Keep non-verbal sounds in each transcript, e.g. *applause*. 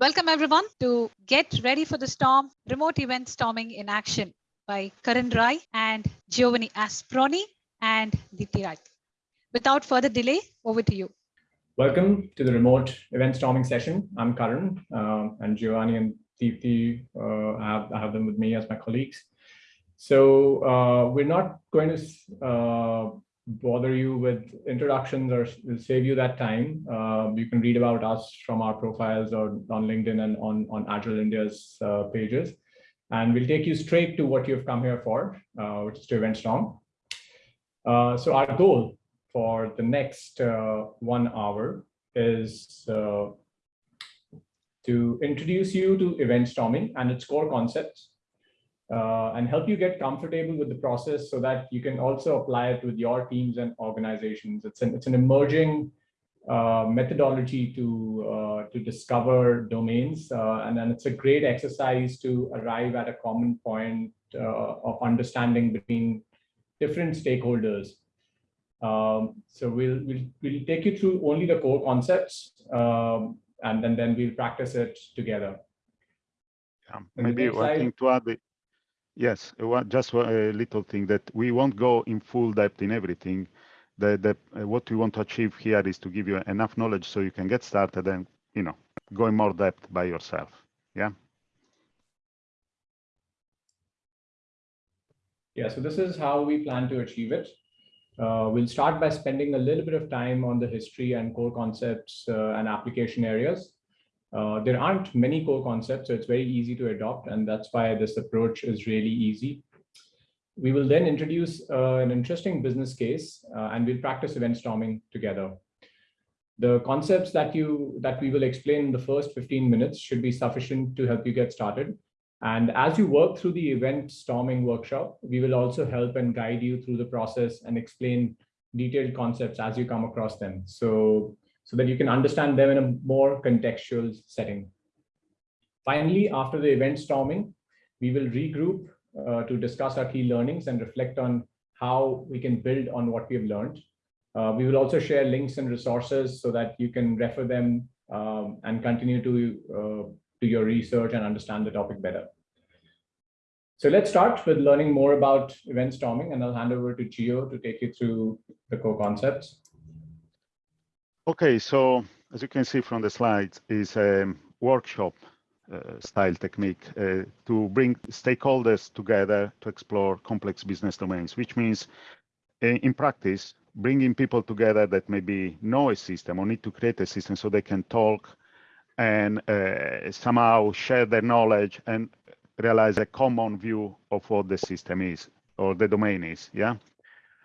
Welcome everyone to Get Ready for the Storm, Remote Event Storming in Action by Karan Rai and Giovanni Asproni and Deepti Rai. Without further delay, over to you. Welcome to the remote event storming session. I'm Karan uh, and Giovanni and Deepti, uh, I, have, I have them with me as my colleagues. So uh, we're not going to uh, bother you with introductions or save you that time. Uh, you can read about us from our profiles or on LinkedIn and on, on Agile India's uh, pages. And we'll take you straight to what you've come here for, uh, which is to Event Storm. Uh, so our goal for the next uh, one hour is uh, to introduce you to event storming and its core concepts uh, and help you get comfortable with the process so that you can also apply it with your teams and organizations. It's an, it's an emerging uh, methodology to, uh, to discover domains. Uh, and then it's a great exercise to arrive at a common point uh, of understanding between different stakeholders. Um, so we'll, we'll, we'll take you through only the core concepts um, and then, then we'll practice it together. Yeah, maybe one thing to add Yes, just a little thing that we won't go in full depth in everything. The, the, uh, what we want to achieve here is to give you enough knowledge so you can get started and, you know, go in more depth by yourself. Yeah. Yeah, so this is how we plan to achieve it. Uh, we'll start by spending a little bit of time on the history and core concepts uh, and application areas. Uh, there aren't many core concepts, so it's very easy to adopt, and that's why this approach is really easy. We will then introduce uh, an interesting business case, uh, and we'll practice event storming together. The concepts that you that we will explain in the first 15 minutes should be sufficient to help you get started. And as you work through the event storming workshop, we will also help and guide you through the process and explain detailed concepts as you come across them. So so that you can understand them in a more contextual setting. Finally, after the event storming, we will regroup uh, to discuss our key learnings and reflect on how we can build on what we have learned. Uh, we will also share links and resources so that you can refer them um, and continue to uh, do your research and understand the topic better. So let's start with learning more about event storming and I'll hand over to Gio to take you through the core concepts. Okay, so as you can see from the slides, is a workshop uh, style technique uh, to bring stakeholders together to explore complex business domains, which means uh, in practice, bringing people together that maybe know a system or need to create a system so they can talk and uh, somehow share their knowledge and realize a common view of what the system is or the domain is. Yeah,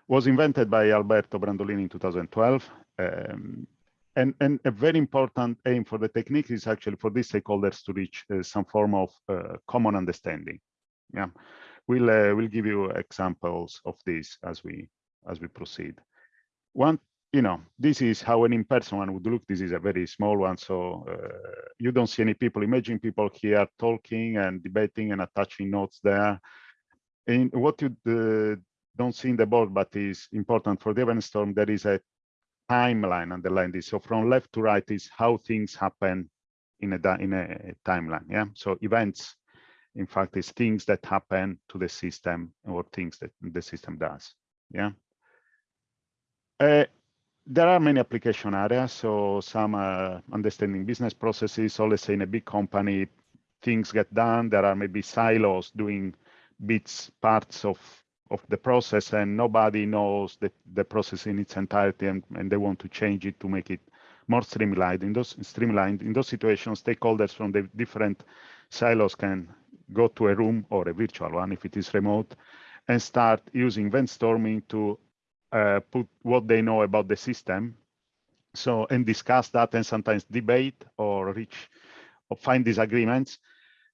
was invented by Alberto Brandolini in 2012 um, and, and a very important aim for the technique is actually for these stakeholders to reach uh, some form of uh, common understanding. Yeah, we'll uh, we'll give you examples of this as we as we proceed. One, you know, this is how an in-person one would look. This is a very small one, so uh, you don't see any people. Imagine people here talking and debating and attaching notes there. And what you uh, don't see in the board, but is important for the event storm, there is a timeline underline this. So from left to right is how things happen in a in a timeline. Yeah. So events, in fact, is things that happen to the system or things that the system does. Yeah. Uh, there are many application areas. So some uh, understanding business processes. So let's say in a big company, things get done. There are maybe silos doing bits, parts of of the process and nobody knows the, the process in its entirety and, and they want to change it to make it more streamlined. In those streamlined in those situations, stakeholders from the different silos can go to a room or a virtual one if it is remote and start using event storming to uh, put what they know about the system. So and discuss that and sometimes debate or reach or find disagreements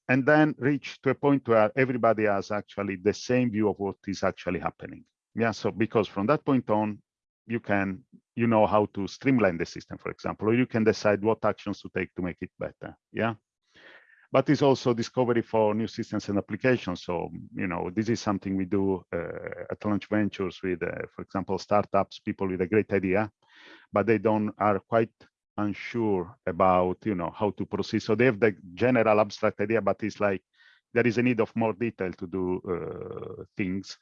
and then reach to a point where everybody has actually the same view of what is actually happening. Yeah, so because from that point on, you can, you know how to streamline the system, for example, or you can decide what actions to take to make it better. Yeah. But it's also discovery for new systems and applications. So, you know, this is something we do uh, at Launch Ventures with, uh, for example, startups, people with a great idea, but they don't are quite unsure about, you know, how to proceed. So they have the general abstract idea, but it's like there is a need of more detail to do uh, things.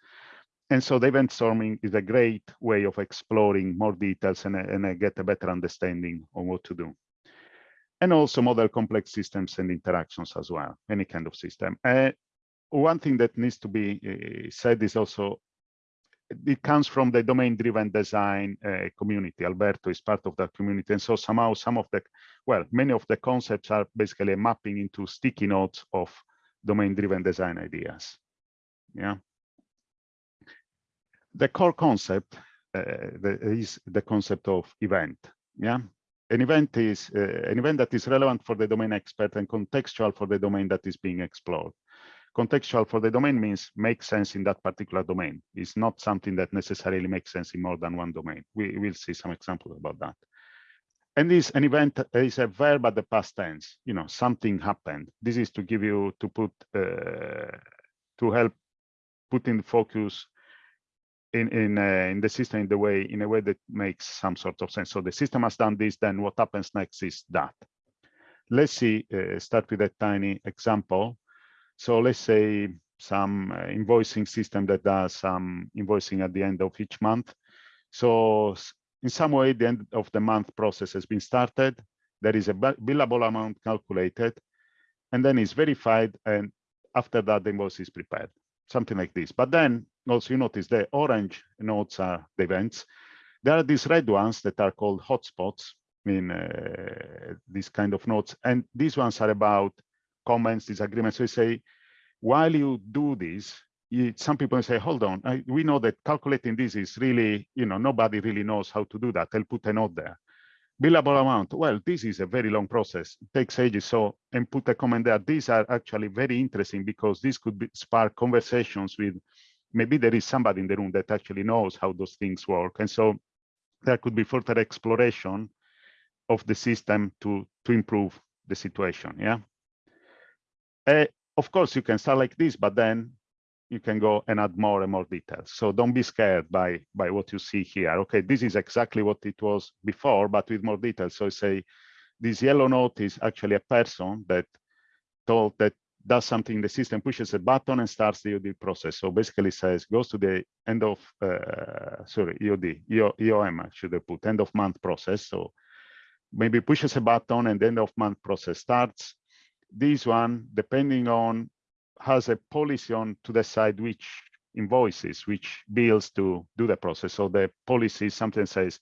And so the event storming is a great way of exploring more details and, and get a better understanding on what to do. And also model complex systems and interactions as well, any kind of system. Uh, one thing that needs to be uh, said is also it comes from the domain-driven design uh, community. Alberto is part of that community, and so somehow some of the, well, many of the concepts are basically mapping into sticky notes of domain-driven design ideas. Yeah. The core concept uh, is the concept of event. Yeah. An event is uh, an event that is relevant for the domain expert and contextual for the domain that is being explored contextual for the domain means makes sense in that particular domain. It's not something that necessarily makes sense in more than one domain. We will see some examples about that. And this an event is a verb at the past tense. You know, something happened. This is to give you to put uh, to help put in focus in in uh, in the system in the way in a way that makes some sort of sense. So the system has done this. Then what happens next is that. Let's see. Uh, start with a tiny example. So let's say some uh, invoicing system that does some invoicing at the end of each month. So in some way, the end of the month process has been started. There is a billable amount calculated, and then it's verified. And after that, the invoice is prepared, something like this. But then also you notice the orange nodes are the events. There are these red ones that are called hotspots in uh, these kind of nodes. And these ones are about comments, disagreements. So you say, while you do this, you, some people say, hold on, I, we know that calculating this is really, you know, nobody really knows how to do that. I'll put a note there. Billable amount, well, this is a very long process, it takes ages. So, and put a comment there. These are actually very interesting because this could be, spark conversations with, maybe there is somebody in the room that actually knows how those things work. And so there could be further exploration of the system to, to improve the situation, yeah? Uh, of course, you can start like this, but then you can go and add more and more details. So don't be scared by, by what you see here. Okay, this is exactly what it was before, but with more details. So I say this yellow note is actually a person that told that does something in the system, pushes a button and starts the EOD process. So basically says, goes to the end of, uh, sorry, EOD, EOM, should have put, end of month process. So maybe pushes a button and the end of month process starts this one, depending on, has a policy on to decide which invoices, which bills to do the process. So the policy something says,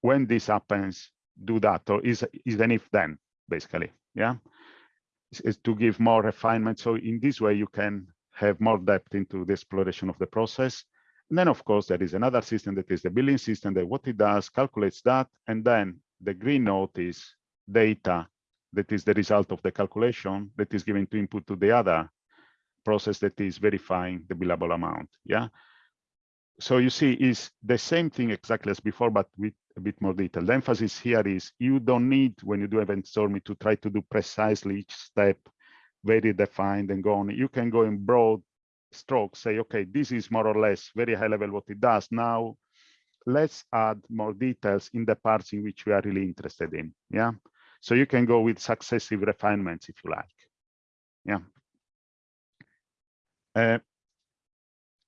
when this happens, do that, or is is an if then, basically, yeah? Is to give more refinement. So in this way, you can have more depth into the exploration of the process. And then, of course, there is another system that is the billing system that what it does, calculates that, and then the green note is data that is the result of the calculation that is given to input to the other process that is verifying the billable amount. Yeah. So you see, is the same thing exactly as before, but with a bit more detail. The emphasis here is you don't need, when you do event storming, to try to do precisely each step, very defined and go on. You can go in broad strokes, say, okay, this is more or less very high level what it does. Now, let's add more details in the parts in which we are really interested in. Yeah. So you can go with successive refinements if you like. Yeah. Uh,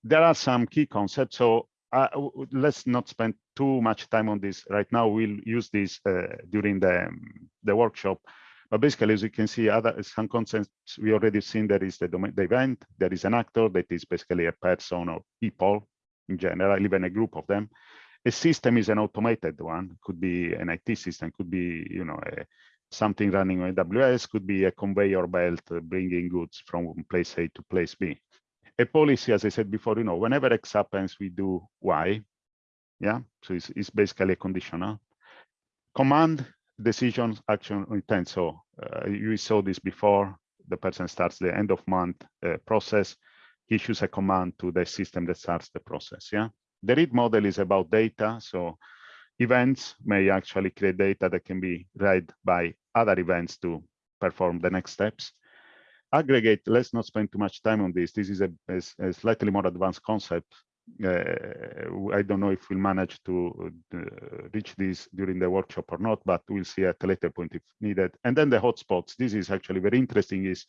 there are some key concepts. So uh, let's not spend too much time on this right now. We'll use this uh, during the, um, the workshop. But basically, as you can see, other some concepts we already seen. There is the, domain, the event. There is an actor that is basically a person or people in general, even a group of them a system is an automated one. Could be an it system could be you know a, something running on aws could be a conveyor belt bringing goods from place a to place b. A policy as i said before you know whenever x happens we do y. Yeah? So it's, it's basically a conditional. Command decision action intent. So uh, you saw this before. The person starts the end of month uh, process. Issues a command to the system that starts the process. Yeah the read model is about data. So events may actually create data that can be read by other events to perform the next steps. Aggregate, let's not spend too much time on this. This is a, a, a slightly more advanced concept. Uh, I don't know if we'll manage to uh, reach this during the workshop or not, but we'll see at a later point if needed. And then the hotspots. This is actually very interesting. Is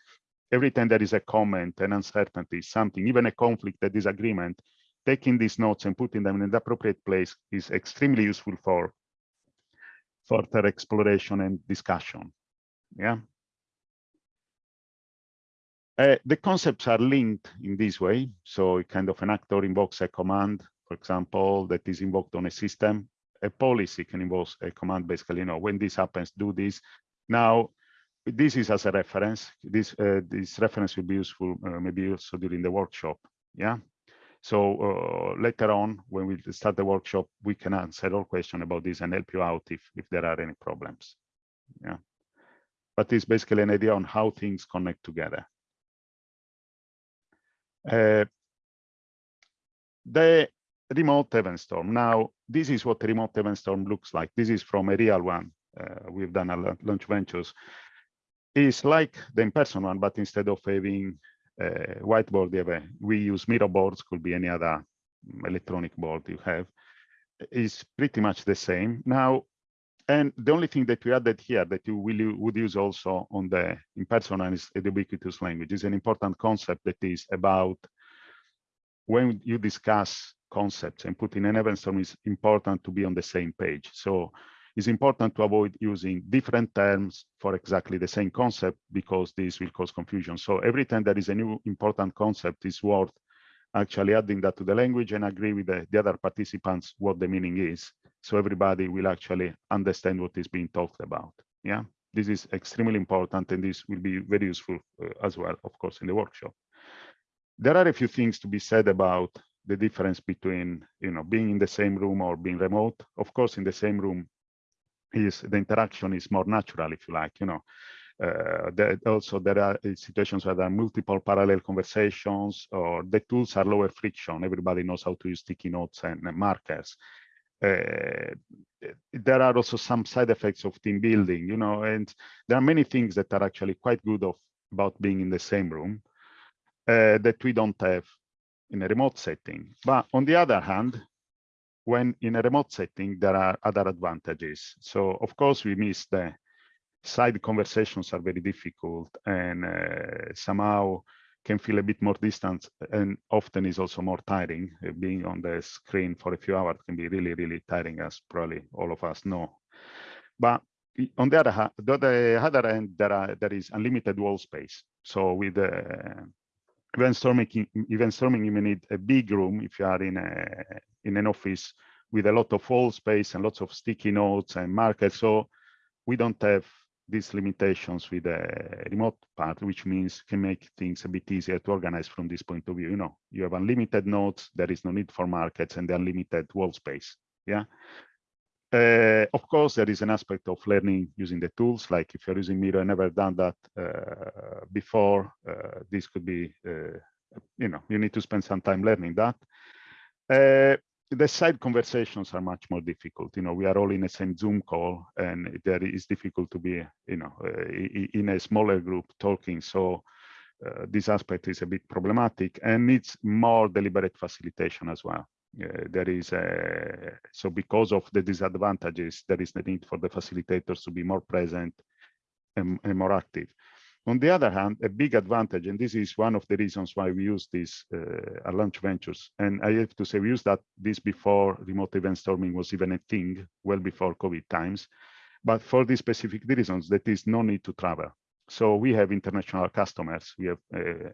every time there is a comment, an uncertainty, something, even a conflict, a disagreement, taking these notes and putting them in the appropriate place is extremely useful for further exploration and discussion. Yeah. Uh, the concepts are linked in this way. So kind of an actor invokes a command, for example, that is invoked on a system. A policy can invoke a command, basically, you know, when this happens, do this. Now, this is as a reference. This uh, this reference will be useful uh, maybe also during the workshop. Yeah. So uh, later on, when we start the workshop, we can answer all questions about this and help you out if if there are any problems. Yeah. But it's basically an idea on how things connect together. Uh, the remote event storm. Now, this is what a remote event storm looks like. This is from a real one. Uh, we've done a launch ventures. It's like the in-person one, but instead of having whiteboard, have a, we use Miro boards, could be any other mm, electronic board you have. Is pretty much the same. Now, and the only thing that we added here that you will would use also on the in-person is the ubiquitous language. is an important concept that is about when you discuss concepts and put in an event storm is important to be on the same page. So it's important to avoid using different terms for exactly the same concept because this will cause confusion. So every time there is a new important concept, it's worth actually adding that to the language and agree with the, the other participants what the meaning is. So everybody will actually understand what is being talked about. Yeah, this is extremely important and this will be very useful uh, as well, of course, in the workshop. There are a few things to be said about the difference between, you know, being in the same room or being remote. Of course, in the same room, is the interaction is more natural, if you like, you know. Uh, there, also, there are situations where there are multiple parallel conversations or the tools are lower friction. Everybody knows how to use sticky notes and, and markers. Uh, there are also some side effects of team building, you know, and there are many things that are actually quite good of about being in the same room uh, that we don't have in a remote setting. But on the other hand, when in a remote setting, there are other advantages. So of course, we miss the side conversations are very difficult and uh, somehow can feel a bit more distant and often is also more tiring. Uh, being on the screen for a few hours can be really, really tiring as probably all of us know. But on the other, hand, the other end, there, are, there is unlimited wall space. So with uh, event storming, event storming, you may need a big room if you are in a in an office with a lot of wall space and lots of sticky notes and markers. So we don't have these limitations with the remote part, which means can make things a bit easier to organize from this point of view. You know, you have unlimited nodes, there is no need for markets and the unlimited wall space. Yeah. Uh, of course, there is an aspect of learning using the tools. Like if you're using Miro never done that uh, before, uh, this could be, uh, you know, you need to spend some time learning that. Uh, the side conversations are much more difficult. You know, we are all in the same Zoom call, and there is difficult to be, you know, uh, in a smaller group talking. So this aspect is a bit problematic and needs more deliberate facilitation as well. Uh, there is a, so because of the disadvantages, there is the need for the facilitators to be more present and, and more active. On the other hand, a big advantage, and this is one of the reasons why we use this uh, at Launch Ventures, and I have to say we used that this before remote event storming was even a thing, well before COVID times. But for these specific reasons, that is no need to travel. So we have international customers. We have uh,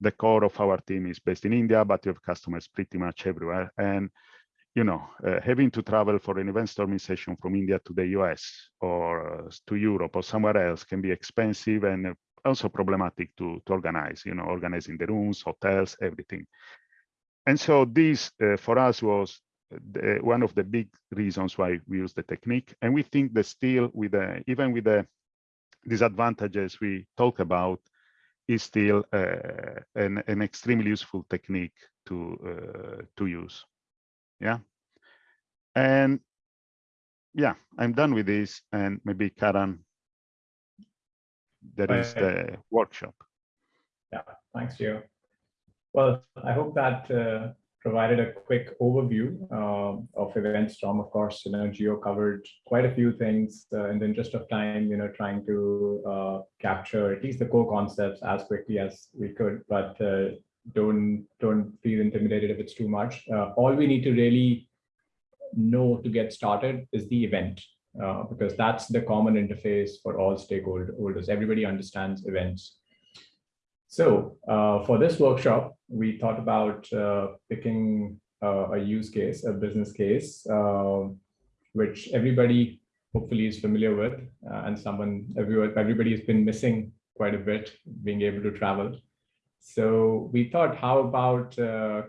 the core of our team is based in India, but we have customers pretty much everywhere. And you know, uh, having to travel for an event storming session from India to the US or uh, to Europe or somewhere else can be expensive and also problematic to, to organize, you know, organizing the rooms, hotels, everything. And so this uh, for us was the, one of the big reasons why we use the technique. And we think that still with the, even with the disadvantages we talk about, is still uh, an, an extremely useful technique to, uh, to use. Yeah? And yeah i'm done with this and maybe karan there is the workshop. Yeah thanks you well i hope that uh, provided a quick overview uh, of EventStorm. Of course, you know, Gio covered quite a few things uh, in the interest of time, you know, trying to uh, capture at least the core concepts as quickly as we could, but uh, don't, don't feel intimidated if it's too much. Uh, all we need to really know to get started is the event, uh, because that's the common interface for all stakeholders. Everybody understands events. So uh, for this workshop, we thought about uh, picking uh, a use case, a business case, uh, which everybody hopefully is familiar with, uh, and someone everyone everybody has been missing quite a bit, being able to travel. So we thought, how about uh,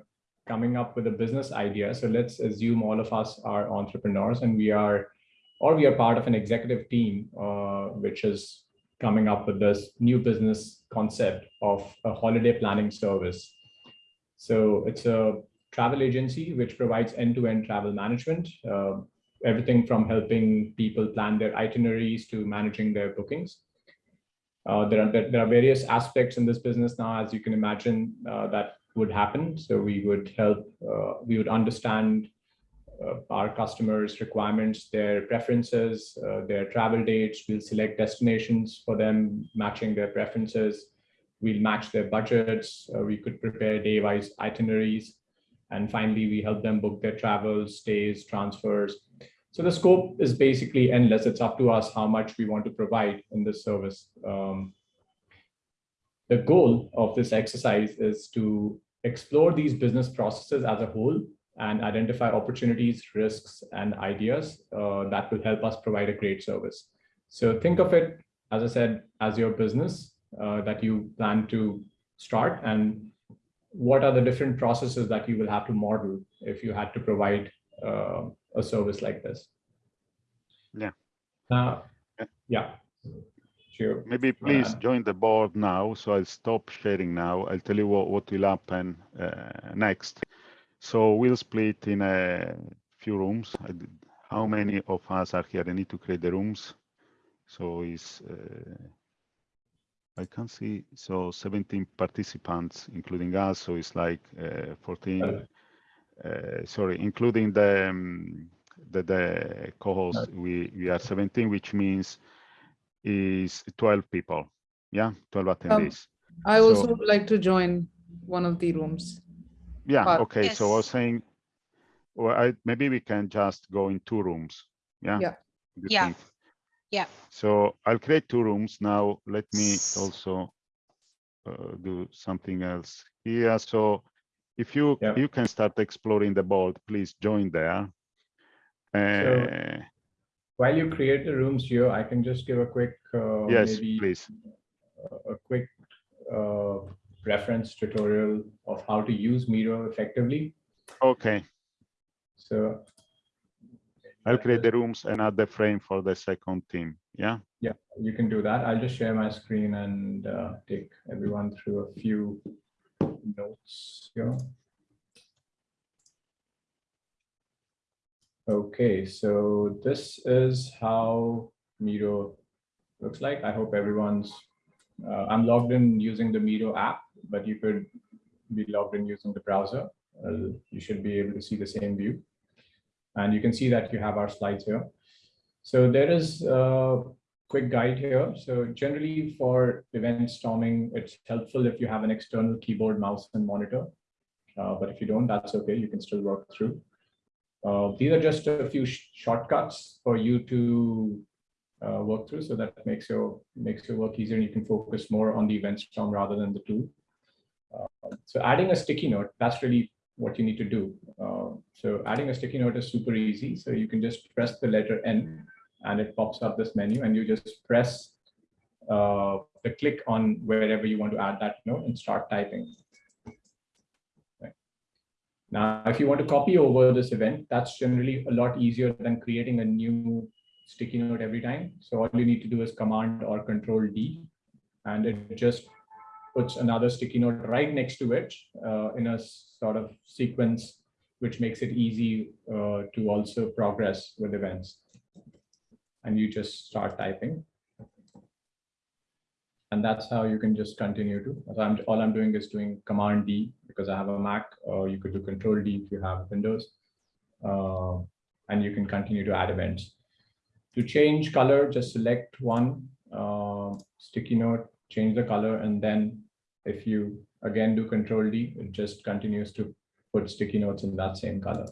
coming up with a business idea? So let's assume all of us are entrepreneurs, and we are, or we are part of an executive team, which is coming up with this new business concept of a holiday planning service. So it's a travel agency which provides end-to-end -end travel management, uh, everything from helping people plan their itineraries to managing their bookings. Uh, there, are, there are various aspects in this business now, as you can imagine, uh, that would happen. So we would help, uh, we would understand our customers' requirements, their preferences, uh, their travel dates. We'll select destinations for them, matching their preferences. We'll match their budgets. Uh, we could prepare day-wise itineraries. And finally, we help them book their travels, stays, transfers. So the scope is basically endless. It's up to us how much we want to provide in this service. Um, the goal of this exercise is to explore these business processes as a whole and identify opportunities, risks, and ideas uh, that will help us provide a great service. So think of it, as I said, as your business uh, that you plan to start and what are the different processes that you will have to model if you had to provide uh, a service like this. Yeah. Uh, yeah. Sure. Maybe please join the board now. So I'll stop sharing now. I'll tell you what, what will happen uh, next. So we'll split in a few rooms. How many of us are here? I need to create the rooms. So it's, uh, I can see, so 17 participants, including us. So it's like uh, 14, uh, sorry, including the, um, the, the co-host, we, we are 17, which means is 12 people. Yeah, 12 attendees. Um, I also so, would like to join one of the rooms. Yeah, But- okay, so I was saying, well, I, maybe we can just go in two rooms, yeah? Yeah. Do you Yeah. think? Yeah. So I'll create two rooms now. Let me also uh, do something else here. So if you, Yeah. you can start exploring the board, please join there. Uh, While you create the rooms here, I can just give a quick, uh, yes, maybe please. a quick uh, reference tutorial of how to use Miro effectively. Okay, So I'll create the rooms and add the frame for the second team, yeah? yeah, you can do that. I'll just share my screen and uh, take everyone through a few notes here. Okay, so this is how Miro looks like. I hope everyone's, uh, I'm logged in using the Miro app, but you could be logged in using the browser. Uh, you should be able to see the same view. And you can see that you have our slides here. So there is a quick guide here. So generally for event storming, it's helpful if you have an external keyboard, mouse, and monitor. Uh, but if you don't, that's okay. You can still work through. Uh, these are just a few sh shortcuts for you to uh, work through, so that makes your makes your work easier, and you can focus more on the event storm rather than the tool. So adding a sticky note, that's really what you need to do. Uh, so adding a sticky note is super easy. So you can just press the letter N, and it pops up this menu, and you just press uh, the click on wherever you want to add that note and start typing. Now, if you want to copy over this event, that's generally a lot easier than creating a new sticky note every time. So all you need to do is command or control D, and it just puts another sticky note right next to it uh, in a sort of sequence, which makes it easy uh, to also progress with events. And you just start typing. and that's how you can just continue to. I'm, all I'm doing is doing Command D because I have a Mac, or you could do Control D if you have Windows, uh, and you can continue to add events. To change color, just select one uh, sticky note, change the color, and then if you again do Control D, it just continues to put sticky notes in that same color.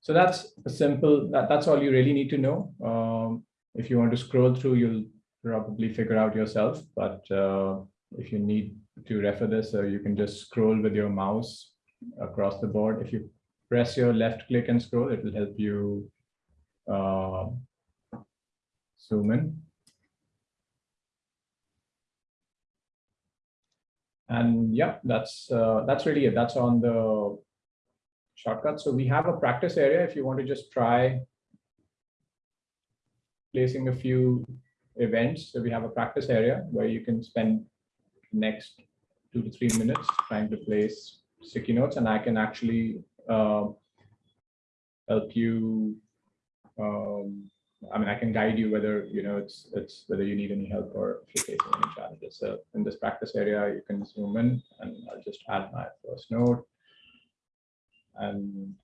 So that's a simple, that, that's all you really need to know. Um, if you want to scroll through, you'll probably figure out yourself, but uh, if you need to refer this, uh, you can just scroll with your mouse across the board. If you press your left click and scroll, it will help you uh, zoom in. And yeah, that's uh, that's really it. That's on the shortcut. So we have a practice area if you want to just try placing a few events. So we have a practice area where you can spend next two to three minutes trying to place sticky notes and I can actually uh, help you. Um, I mean, I can guide you whether, you know, it's, it's whether you need any help or if you're facing any challenges. So in this practice area, you can zoom in and I'll just add my first node and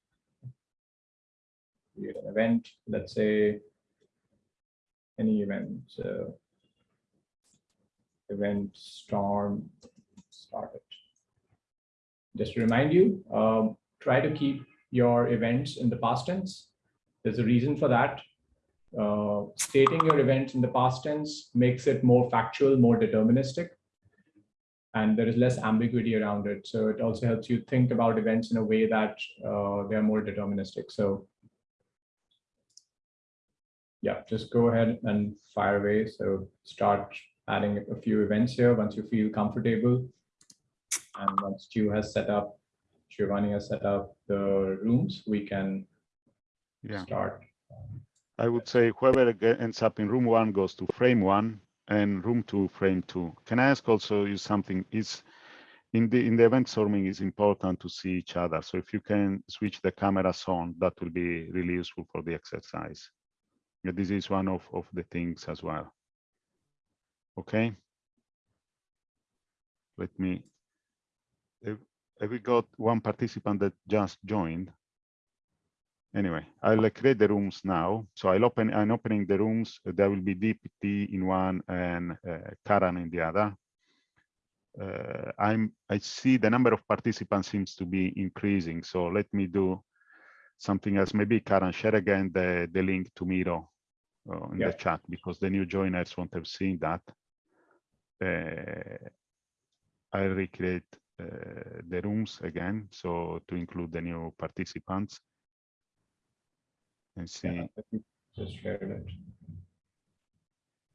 create an event, let's say any event, So event storm started. Just to remind you, um, try to keep your events in the past tense. There's a reason for that. Uh, stating your events in the past tense makes it more factual, more deterministic and there is less ambiguity around it. So it also helps you think about events in a way that uh, they are more deterministic. So yeah, just go ahead and fire away. So start adding a few events here once you feel comfortable. And once Stu has set up, Giovanni has set up the rooms, we can Yeah. start. I would say whoever ends up in room one goes to frame one and room two, frame two. Can I ask also you something is in the in the event storming is important to see each other. So if you can switch the cameras on, that will be really useful for the exercise. This is one of, of the things as well. Okay. Let me, have we got one participant that just joined? Anyway, I'll create the rooms now. So I'll open, I'm opening the rooms. There will be Deepti in one and uh, Karan in the other. Uh, I'm, I see the number of participants seems to be increasing. So let me do something else. Maybe Karan share again the, the link to Miro uh, in Yeah. the chat because the new joiners won't have seen that. Uh, I'll recreate uh, the rooms again. So to include the new participants and see. Just share it.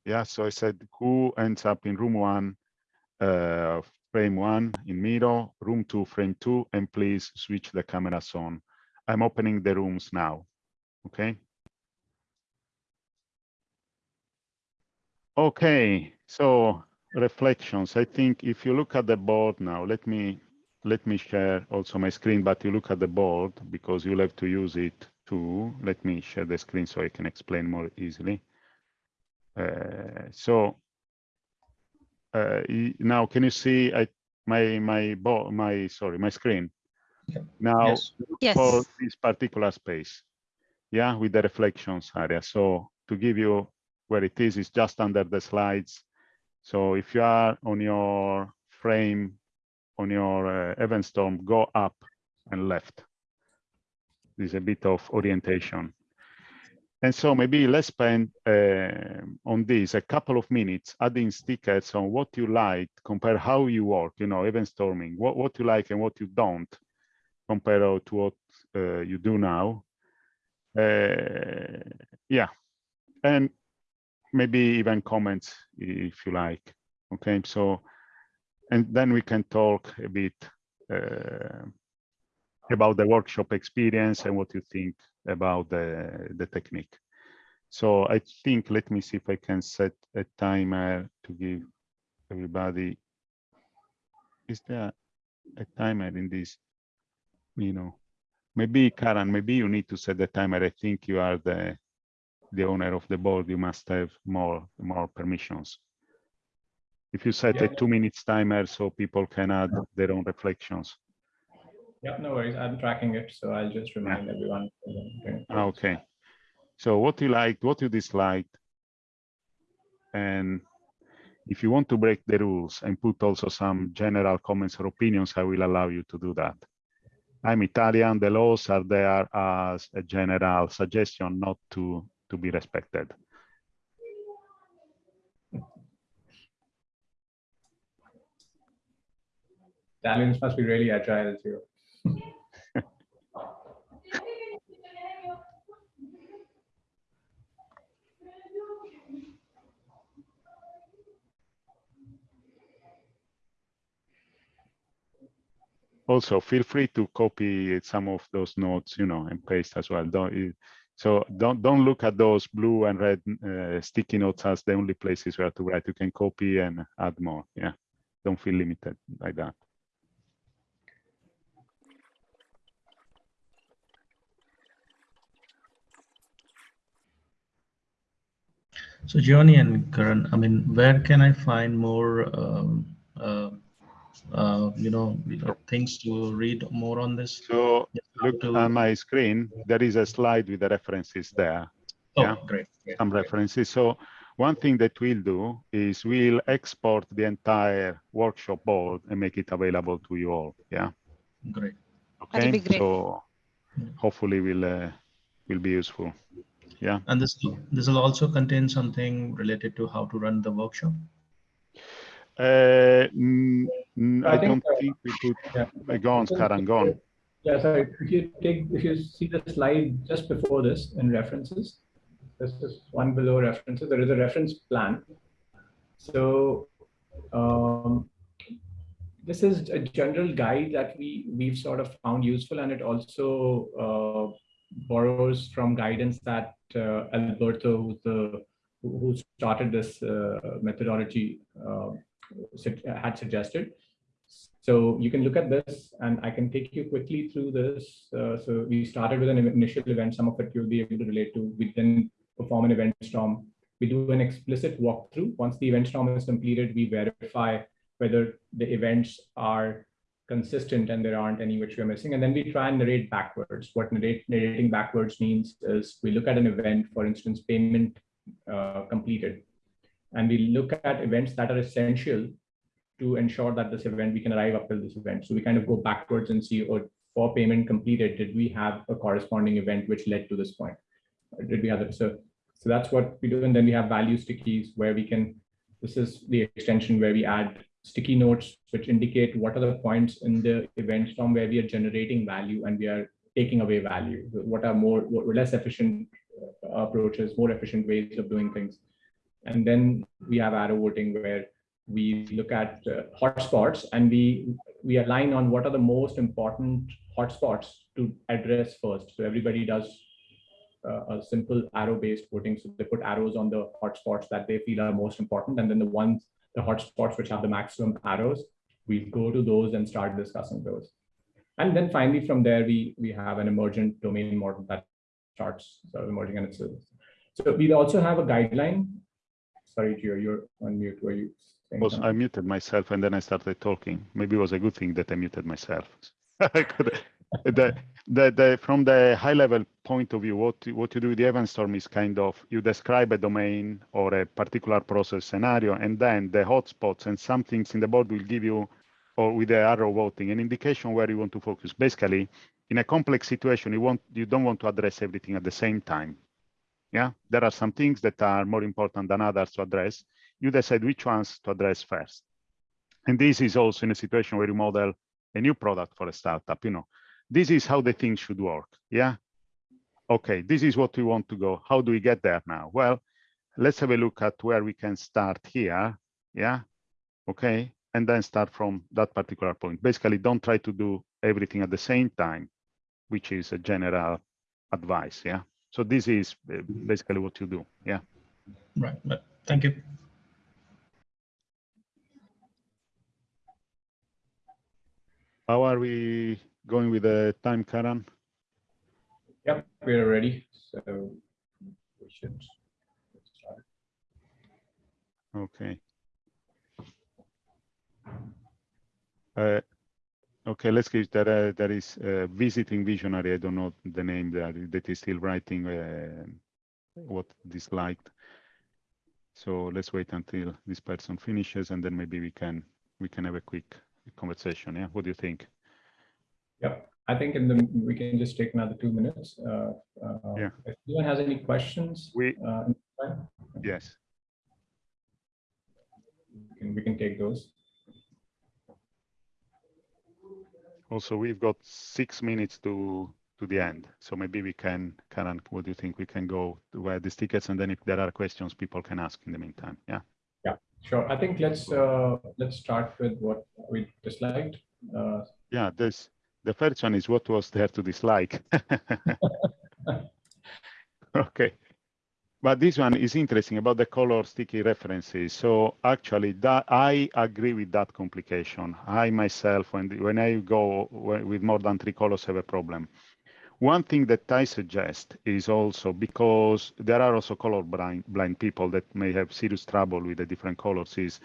Yeah, so I said who ends up in room one, uh, frame one in Miro, room two, frame two, and please switch the cameras on. I'm opening the rooms now, okay? Okay, so reflections. I think if you look at the board now, let me let me share also my screen, but you look at the board because you'll have to use it too. Let me share the screen so I can explain more easily. Uh, so uh, now can you see I, my my bo my sorry my screen now Yes. Yes. for this particular space yeah with the reflections area so to give you where it is it's just under the slides so if you are on your frame on your uh, event storm go up and left there's a bit of orientation and so maybe let's spend uh, on this a couple of minutes adding stickers on what you like, compare how you work, you know, event storming, what, what you like and what you don't, compare to what uh, you do now. Uh, yeah, and maybe even comments if you like. Okay, so, and then we can talk a bit uh, about the workshop experience and what you think about the, the technique. So I think, let me see if I can set a timer to give everybody. Is there a timer in this? You know, maybe Karan, maybe you need to set the timer. I think you are the, the owner of the board, you must have more, more permissions. If you set a two minutes timer so people can add their own reflections. Yeah, no worries. I'm tracking it, so I'll just remind everyone. Okay. Ah, Okay. So what you liked, what you disliked. And if you want to break the rules and put also some general comments or opinions, I will allow you to do that. I'm Italian, the laws are there as a general suggestion not to, to be respected. Italians must be really agile too. Also, feel free to copy some of those notes, you know, and paste as well. Don't, you- so don't don't look at those blue and red uh, sticky notes as the only places where to write. You can copy and add more. Yeah, don't feel limited by that. So Johnny and Karan, I mean, where can I find more, um, uh, uh, you know, you know, things to read more on this? So Yeah, look to- on my screen. There is a slide with the references there. Oh, yeah. great. great, some great. references. So one thing that we'll do is we'll export the entire workshop board and make it available to you all. Yeah. Great. Okay. be great. So Yeah. hopefully will uh, will be useful. Yeah. And this this will also contain something related to how to run the workshop. Uh, mm, I I, think, don't uh, think we put Yeah. uh, gone, Karan, gone. Yeah, sorry. If you take, if you see the slide just before this in references, this is one below references. There is a reference plan. So um, this is a general guide that we we've sort of found useful, and it also uh, borrows from guidance that uh, Alberto, who's the who who started this uh, methodology, uh, had suggested. So you can look at this and I can take you quickly through this. Uh, so we started with an initial event. Some of it you'll be able to relate to. We then perform an event storm. We do an explicit walkthrough. Once the event storm is completed, we verify whether the events are consistent and there aren't any which we're missing. And then we try and narrate backwards. What narrate, narrating backwards means is we look at an event, for instance, payment uh, completed. And we look at events that are essential to ensure that this event, we can arrive up till this event. So we kind of go backwards and see, or for payment completed, did we have a corresponding event which led to this point? Did we have it? So, so that's what we do. And then we have value stickies where we can, this is the extension where we add sticky notes, which indicate what are the points in the event from where we are generating value and we are taking away value. What are more, what less efficient uh, approaches, more efficient ways of doing things. And then we have arrow voting where we look at uh, hotspots and we we align on what are the most important hotspots to address first. So everybody does uh, a simple arrow-based voting. So they put arrows on the hotspots that they feel are most important, and then the ones, the hotspots which have the maximum arrows, we go to those and start discussing those. And then finally, from there, we we have an emergent domain model that starts sort of emerging on. So we also have a guideline. Sorry, Gio, you're on mute. Were you? Was something? I muted myself and then I started talking. Maybe it was a good thing that I muted myself. *laughs* I could- the, the, the, from the high level point of view, what, you- what you do with the event storm is kind of, you describe a domain or a particular process scenario, and then the hotspots and some things in the board will give you, or with the arrow voting, an indication where you want to focus. Basically, in a complex situation, you want, you don't want to address everything at the same time. Yeah, there are some things that are more important than others to address you decide which ones to address first. And this is also in a situation where you model a new product for a startup, you know, this is how the thing should work. Yeah. Okay, this is what we want to go. How do we get there now? Well, let's have a look at where we can start here. Yeah. Okay. And then start from that particular point. Basically, don't try to do everything at the same time, which is a general advice. Yeah. So this is uh, basically what you do. Yeah. Right. But thank you. How are we going with the time, Karan? Yep, we're ready. So we should get started. Okay. Uh, okay, let's give that uh, there is uh, visiting visionary. I don't know the name that that is still writing uh, what disliked. So let's wait until this person finishes, and then maybe we can we can have a quick conversation. Yeah, what do you think? Yeah, I think in the we can just take another two minutes. Uh, uh, Yeah. If anyone has any questions, We uh, in the time, yes. we can, we can take those. Also, we've got six minutes to to the end, so maybe we can, Karan, what do you think? We can go to where these tickets, and then if there are questions, people can ask in the meantime. Yeah. Yeah, sure. I think let's uh, let's start with what we disliked. Uh, Yeah, this the first one is what was there to dislike. *laughs* *laughs* okay. But this one is interesting about the color sticky references. So actually that I agree with that complication. I myself, when, when I go with more than three colors have a problem. One thing that I suggest is also because there are also color blind, blind people that may have serious trouble with the different colors is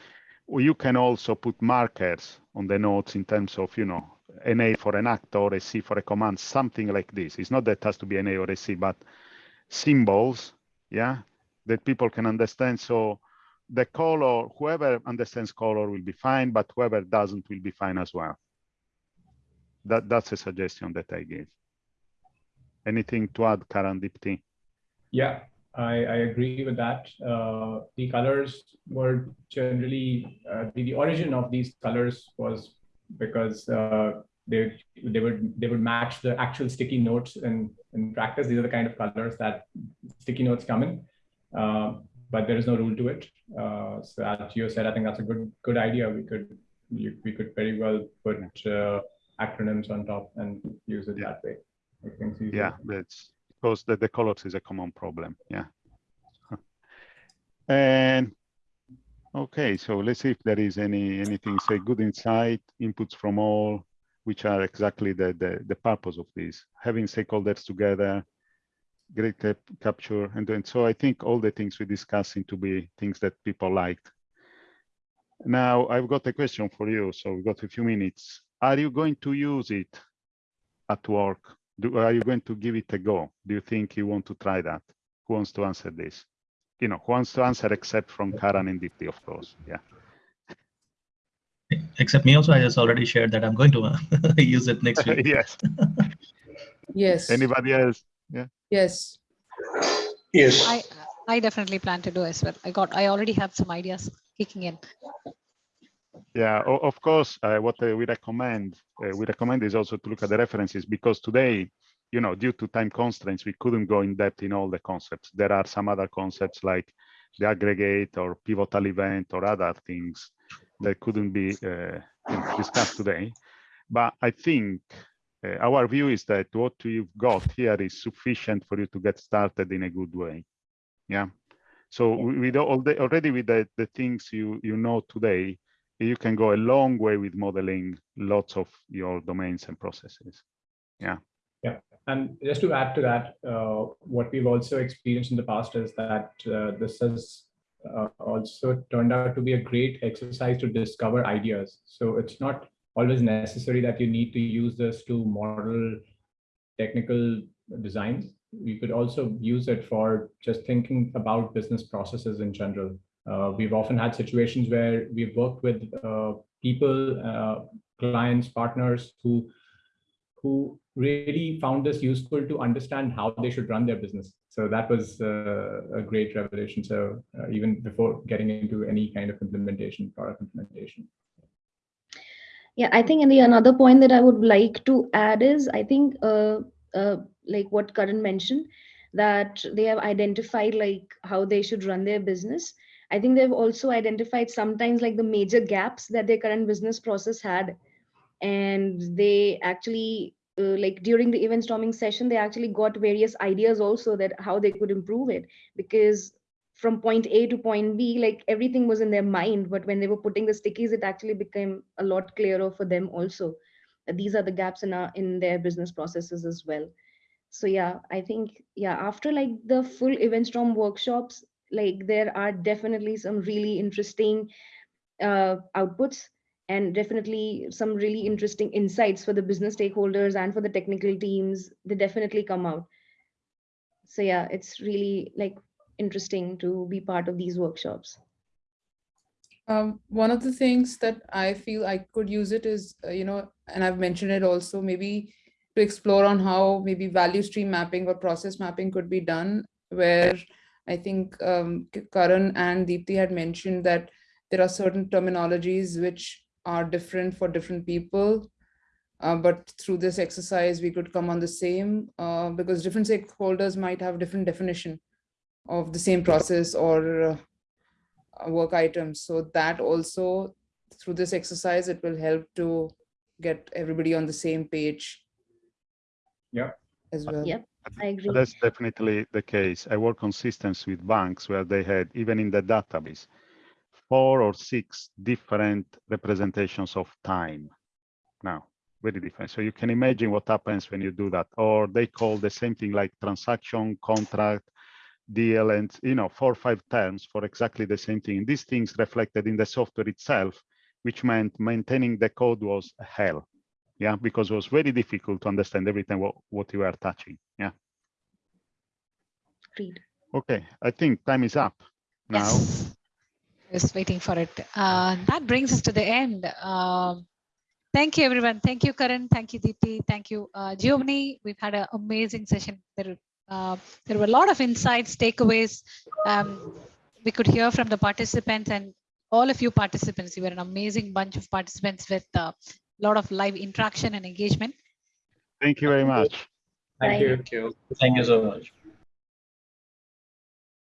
you can also put markers on the notes in terms of, you know, an A for an act or a C for a command, something like this. It's not that it has to be an A or a C, but symbols, yeah, that people can understand. So the color, whoever understands color will be fine, but whoever doesn't will be fine as well. That that's a suggestion that I give. Anything to add, Karan Deepti? Yeah, I, I agree with that. Uh, the colors were generally uh, the, the origin of these colors was because uh, they they would they would match the actual sticky notes in in practice. These are the kind of colors that sticky notes come in, uh, but there is no rule to it. Uh, so as Gio said, I think that's a good good idea. We could you, we could very well put uh, acronyms on top and use it Yeah. that way. Make things easier. Yeah, that's because the, the colors is a common problem. Yeah. *laughs* And okay, so let's see if there is any anything say good insight, inputs from all, which are exactly the the, the purpose of this, having stakeholders together, great cap capture, and then so I think all the things we discuss seem to be things that people liked. Now I've got a question for you, so we've got a few minutes. Are you going to use it at work? Do, are you going to give it a go? Do you think you want to try that? Who wants to answer this? You know, who wants to answer except from Karan and Deepti, of course. Yeah. Except me also, I just already shared that I'm going to uh, *laughs* use it next week. *laughs* yes. Yes. Anybody else? Yeah. Yes. Yes, I I definitely plan to do as well. I got I already have some ideas kicking in. Yeah, of course, uh, what uh, we recommend, uh, we recommend is also to look at the references because today, you know, due to time constraints, we couldn't go in depth in all the concepts. There are some other concepts like the aggregate or pivotal event or other things that couldn't be uh, discussed today. But I think uh, our view is that what you've got here is sufficient for you to get started in a good way. Yeah. So we, we all the, already with the, the things you you know today, you can go a long way with modeling lots of your domains and processes. Yeah. Yeah. And just to add to that, uh, what we've also experienced in the past is that uh, this has uh, also turned out to be a great exercise to discover ideas. So it's not always necessary that you need to use this to model technical designs. You could also use it for just thinking about business processes in general. Uh, we've often had situations where we've worked with uh, people, uh, clients, partners who who really found this useful to understand how they should run their business. So that was uh, a great revelation. So uh, even before getting into any kind of implementation, product implementation. Yeah, I think and the another point that I would like to add is I think uh, uh, like what Karan mentioned that they have identified like how they should run their business. I think they've also identified sometimes like the major gaps that their current business process had, and they actually uh, like during the event storming session they actually got various ideas also that how they could improve it because from point A to point B, like everything was in their mind. But when they were putting the stickies, it actually became a lot clearer for them also. These are the gaps in our in their business processes as well. so yeah i think yeah after like the full event storm workshops like there are definitely some really interesting uh, outputs and definitely some really interesting insights for the business stakeholders and for the technical teams they definitely come out. So yeah it's really like interesting to be part of these workshops. Um, one of the things that I feel I could use it is, uh, you know, and I've mentioned it also, maybe to explore on how maybe value stream mapping or process mapping could be done, where I think um, Karan and Deepti had mentioned that there are certain terminologies which are different for different people. Uh, but through this exercise, we could come on the same, uh, because different stakeholders might have different definition of the same process or uh, work items. So that also, through this exercise, it will help to get everybody on the same page. Yeah. As well. Yeah. i agree That's definitely the case. I work on systems with banks where they had, even in the database, four or six different representations of time. Now, very different. So you can imagine what happens when you do that. Or they call the same thing like transaction, contract, deal, and you know, four or five terms for exactly the same thing. These things reflected in the software itself, which meant maintaining the code was hell. Yeah, because it was very difficult to understand every time what, what you are touching. Yeah. agreed Okay, I think time is up now. Yes. Just waiting for it. Uh, that brings us to the end. Um, thank you, everyone. Thank you, Karan. Thank you, Deepti. Thank you, uh, Giovanni. We've had an amazing session. There, uh, there were a lot of insights, takeaways. Um, we could hear from the participants and all of you participants. You were an amazing bunch of participants with a lot of live interaction and engagement. Thank you very much. Thank Thank you. Thank you so much.